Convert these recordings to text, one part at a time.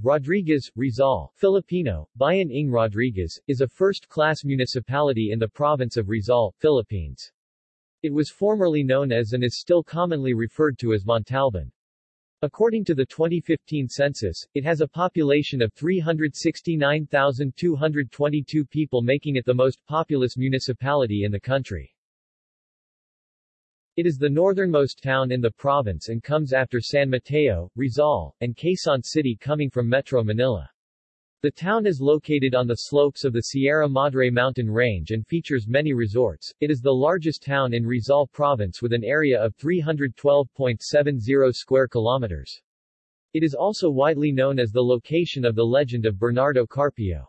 Rodriguez, Rizal, Filipino, Bayan ng Rodriguez, is a first-class municipality in the province of Rizal, Philippines. It was formerly known as and is still commonly referred to as Montalban. According to the 2015 census, it has a population of 369,222 people making it the most populous municipality in the country. It is the northernmost town in the province and comes after San Mateo, Rizal, and Quezon City coming from Metro Manila. The town is located on the slopes of the Sierra Madre mountain range and features many resorts. It is the largest town in Rizal province with an area of 312.70 square kilometers. It is also widely known as the location of the legend of Bernardo Carpio.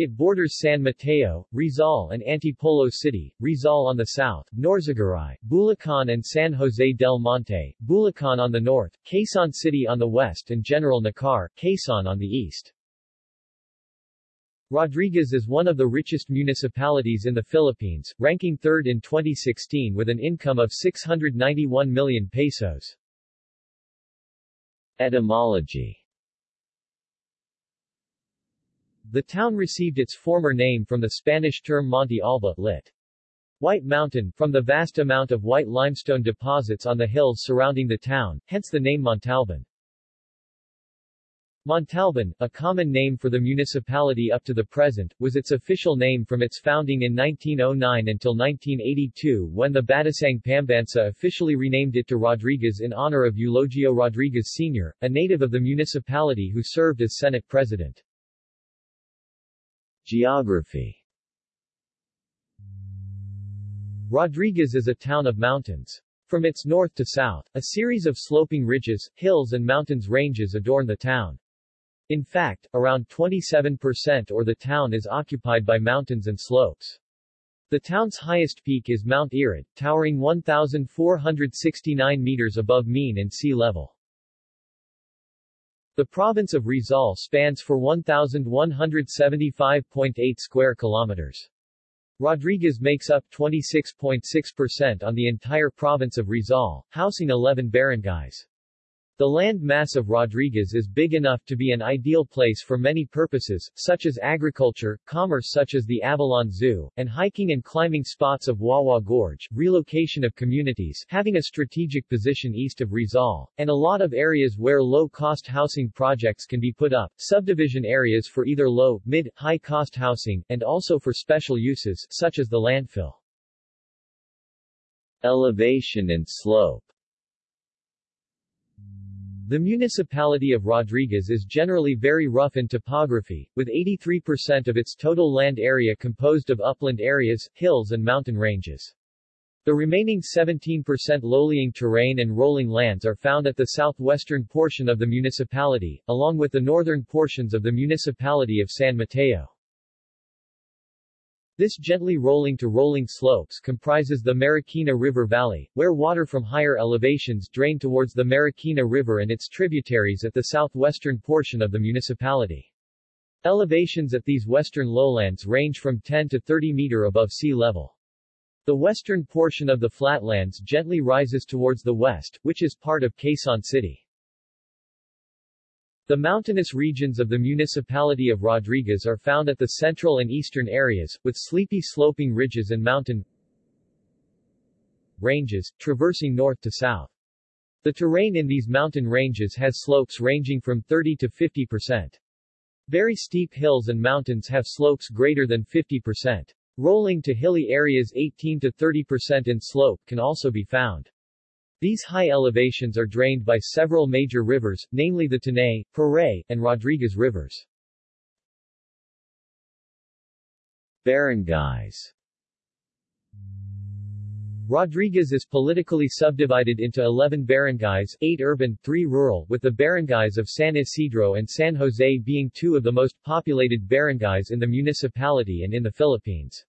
It borders San Mateo, Rizal and Antipolo City, Rizal on the south, Norzagaray, Bulacan and San Jose del Monte, Bulacan on the north, Quezon City on the west and General Nakar, Quezon on the east. Rodriguez is one of the richest municipalities in the Philippines, ranking third in 2016 with an income of 691 million pesos. Etymology The town received its former name from the Spanish term Monte Alba, lit. White Mountain, from the vast amount of white limestone deposits on the hills surrounding the town, hence the name Montalban. Montalban, a common name for the municipality up to the present, was its official name from its founding in 1909 until 1982 when the Batasang Pambansa officially renamed it to Rodriguez in honor of Eulogio Rodriguez Sr., a native of the municipality who served as Senate President. Geography Rodriguez is a town of mountains. From its north to south, a series of sloping ridges, hills and mountains ranges adorn the town. In fact, around 27% or the town is occupied by mountains and slopes. The town's highest peak is Mount Irid, towering 1,469 meters above mean and sea level. The province of Rizal spans for 1,175.8 square kilometers. Rodriguez makes up 26.6% on the entire province of Rizal, housing 11 barangays. The land mass of Rodriguez is big enough to be an ideal place for many purposes, such as agriculture, commerce such as the Avilon Zoo, and hiking and climbing spots of Wawa Gorge, relocation of communities, having a strategic position east of Rizal, and a lot of areas where low-cost housing projects can be put up, subdivision areas for either low, mid, high-cost housing, and also for special uses, such as the landfill. Elevation and slope the municipality of Rodriguez is generally very rough in topography, with 83% of its total land area composed of upland areas, hills and mountain ranges. The remaining 17% low-lying terrain and rolling lands are found at the southwestern portion of the municipality, along with the northern portions of the municipality of San Mateo. This gently rolling to rolling slopes comprises the Marikina River Valley, where water from higher elevations drain towards the Marikina River and its tributaries at the southwestern portion of the municipality. Elevations at these western lowlands range from 10 to 30 meter above sea level. The western portion of the flatlands gently rises towards the west, which is part of Quezon City. The mountainous regions of the municipality of Rodriguez are found at the central and eastern areas, with sleepy sloping ridges and mountain ranges, traversing north to south. The terrain in these mountain ranges has slopes ranging from 30 to 50 percent. Very steep hills and mountains have slopes greater than 50 percent. Rolling to hilly areas 18 to 30 percent in slope can also be found. These high elevations are drained by several major rivers, namely the Tanay, Puray, and Rodriguez rivers. Barangays Rodriguez is politically subdivided into 11 barangays, 8 urban, 3 rural, with the barangays of San Isidro and San Jose being two of the most populated barangays in the municipality and in the Philippines.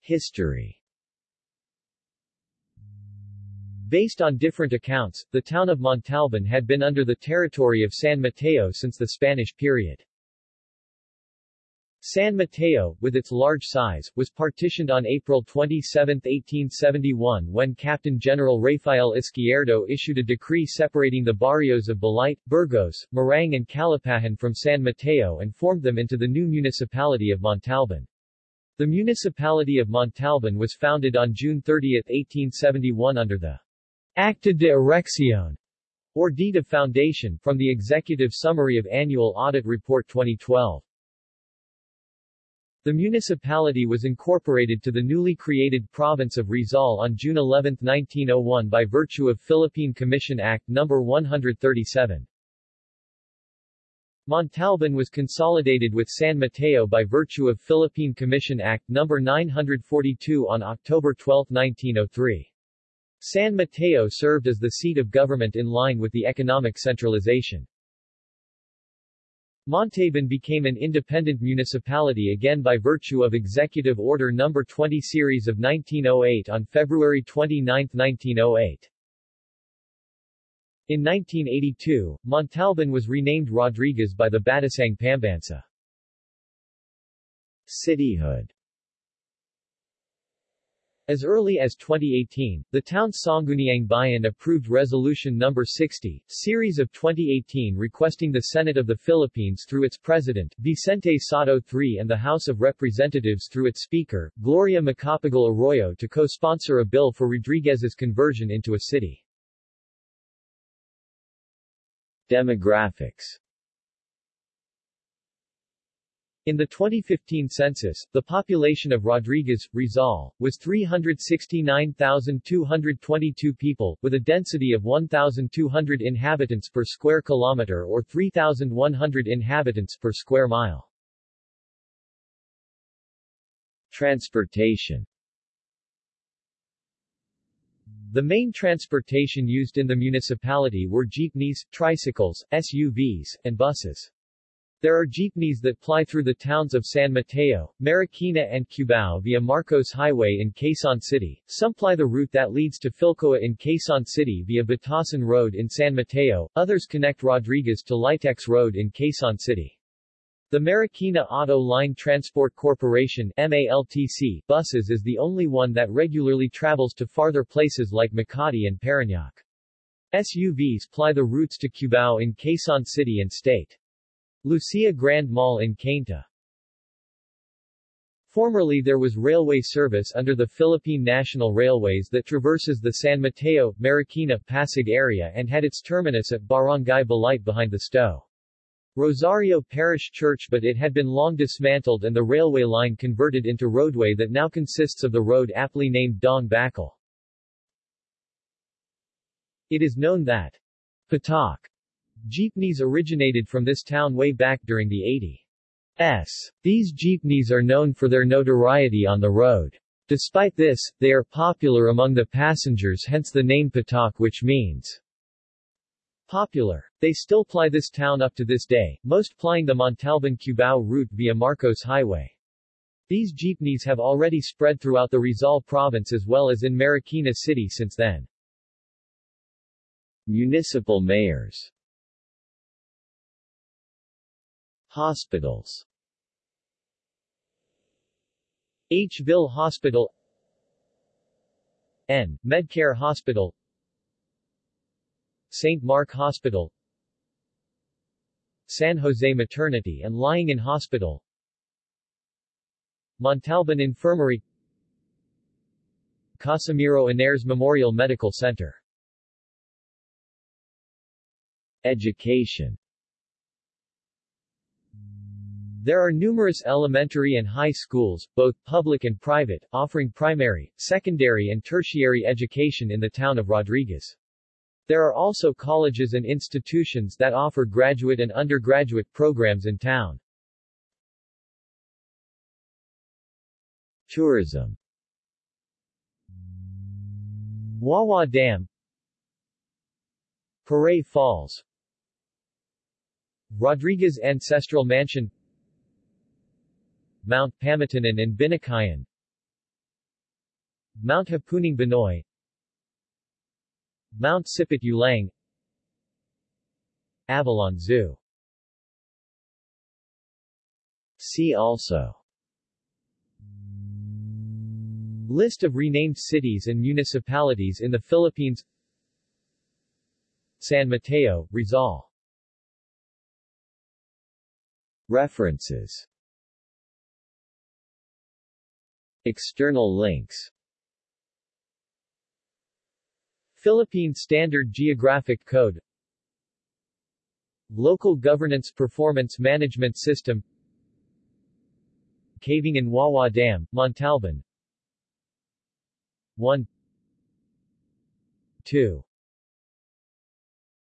History Based on different accounts, the town of Montalban had been under the territory of San Mateo since the Spanish period. San Mateo, with its large size, was partitioned on April 27, 1871 when Captain General Rafael Izquierdo issued a decree separating the barrios of Balite, Burgos, Marang and Calapahan from San Mateo and formed them into the new municipality of Montalban. The municipality of Montalban was founded on June 30, 1871 under the Acta de Erección, or Deed of Foundation, from the Executive Summary of Annual Audit Report 2012. The municipality was incorporated to the newly created province of Rizal on June 11, 1901 by virtue of Philippine Commission Act No. 137. Montalban was consolidated with San Mateo by virtue of Philippine Commission Act No. 942 on October 12, 1903. San Mateo served as the seat of government in line with the economic centralization. Montalban became an independent municipality again by virtue of Executive Order No. 20 Series of 1908 on February 29, 1908. In 1982, Montalban was renamed Rodriguez by the Batasang Pambansa. Cityhood as early as 2018, the town's Sangguniang Bayan approved Resolution No. 60, series of 2018 requesting the Senate of the Philippines through its President, Vicente Sotto III and the House of Representatives through its Speaker, Gloria Macapagal Arroyo to co-sponsor a bill for Rodriguez's conversion into a city. Demographics in the 2015 census, the population of Rodriguez, Rizal, was 369,222 people, with a density of 1,200 inhabitants per square kilometer or 3,100 inhabitants per square mile. Transportation The main transportation used in the municipality were jeepneys, tricycles, SUVs, and buses. There are jeepneys that ply through the towns of San Mateo, Marikina and Cubao via Marcos Highway in Quezon City, some ply the route that leads to Philcoa in Quezon City via Batasan Road in San Mateo, others connect Rodriguez to Litex Road in Quezon City. The Marikina Auto Line Transport Corporation MALTC buses is the only one that regularly travels to farther places like Makati and Parañaque. SUVs ply the routes to Cubao in Quezon City and State. Lucia Grand Mall in Cainta. Formerly there was railway service under the Philippine National Railways that traverses the San Mateo, Marikina, Pasig area and had its terminus at Barangay Balite behind the Sto. Rosario Parish Church but it had been long dismantled and the railway line converted into roadway that now consists of the road aptly named Daang Bakal. It is known that Patak Jeepneys originated from this town way back during the 80s. These jeepneys are known for their notoriety on the road. Despite this, they are popular among the passengers hence the name Patak which means popular. They still ply this town up to this day, most plying the Montalban-Cubao route via Marcos Highway. These jeepneys have already spread throughout the Rizal province as well as in Marikina City since then. Municipal mayors Hospitals. H-Ville Hospital. N. Medcare Hospital. St. Mark Hospital. San Jose Maternity and Lying-in Hospital. Montalban Infirmary. Casimiro Ynares Memorial Medical Center. Education there are numerous elementary and high schools, both public and private, offering primary, secondary and tertiary education in the town of Rodriguez. There are also colleges and institutions that offer graduate and undergraduate programs in town. Tourism Wawa Dam Puray Falls Rodriguez Ancestral Mansion Mount Pamitinan and Binacayan. Mount Hapunang Banoi. Mount Sipit Ulang. Avilon Zoo. See also. List of renamed cities and municipalities in the Philippines. San Mateo, Rizal. References External links. Philippine Standard Geographic Code. Local Governance Performance Management System. Caving in Wawa Dam, Montalban. 1 2